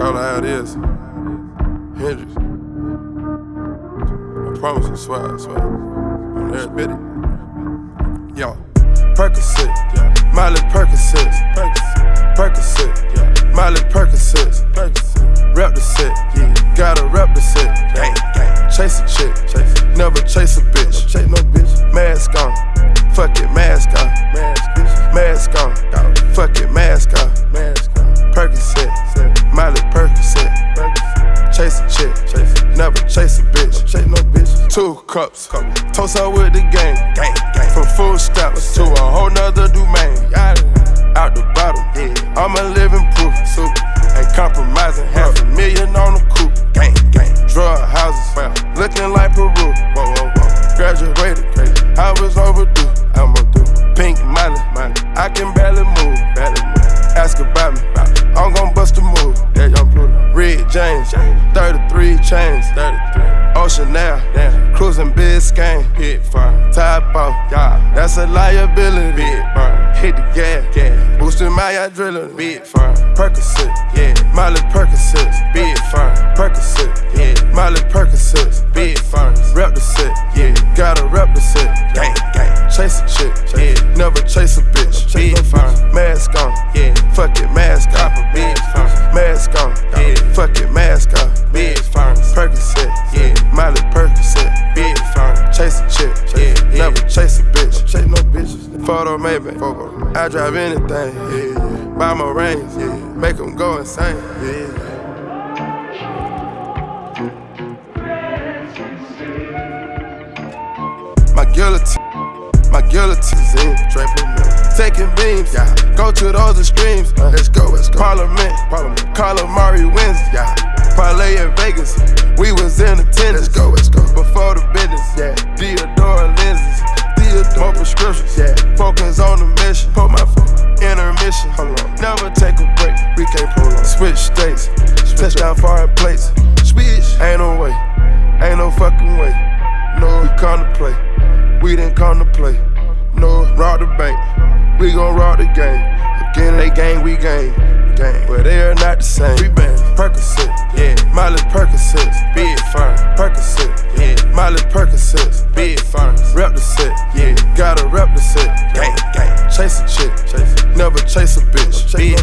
Call it how it is. Hendrix. I promise I swear, I swear. On every bit. Yo. Percocet. Miley Percocet, Percocet. Miley Percocet, Rep Two cups, toast up with the gang, gang. From full stops to a whole nother domain. Out the bottom, yeah. I'm a living proof. Ain't compromising, half a million on the coupe, gang, gang. Drug houses, looking like Peru. Whoa, whoa. Graduated. I was overdue, I'm overdue. Pink money, money. I can barely move, barely move. Ask about me, I'm gon' bust a move. Yeah, young Pluto. Red James, 33 chains, 33. Ocean now, damn. Cruising Biscayne, hit fire. Top off, yeah. That's a liability, big fire. Hit the gas, gas. Boosting my adrenaline, big fire. Percocet, yeah. Miley Percocet, big fire. Percocet, yeah. Miley Percocet, fire. Photo maybe. I drive anything, yeah. Buy my rings, yeah. Make them go insane, yeah. My guillotine, my guillotine's in. Taking beams, yeah. Go to those extremes. Uh, let's go, let's go. Parliament, Parliament. Calamari wins, yeah. Parlay in Vegas, we was in attendance. Let's go. The game. Again, they gang, we gang. Gang. But they are not the same. We bang. Percocet, yeah. Miley Percocet, big fine. Percocet, yeah. Miley Percocet, big fine. Rep the set, yeah. Gotta rep the set. Gang, gang. Chase a chick, chase. never chase a bitch. Fuck it,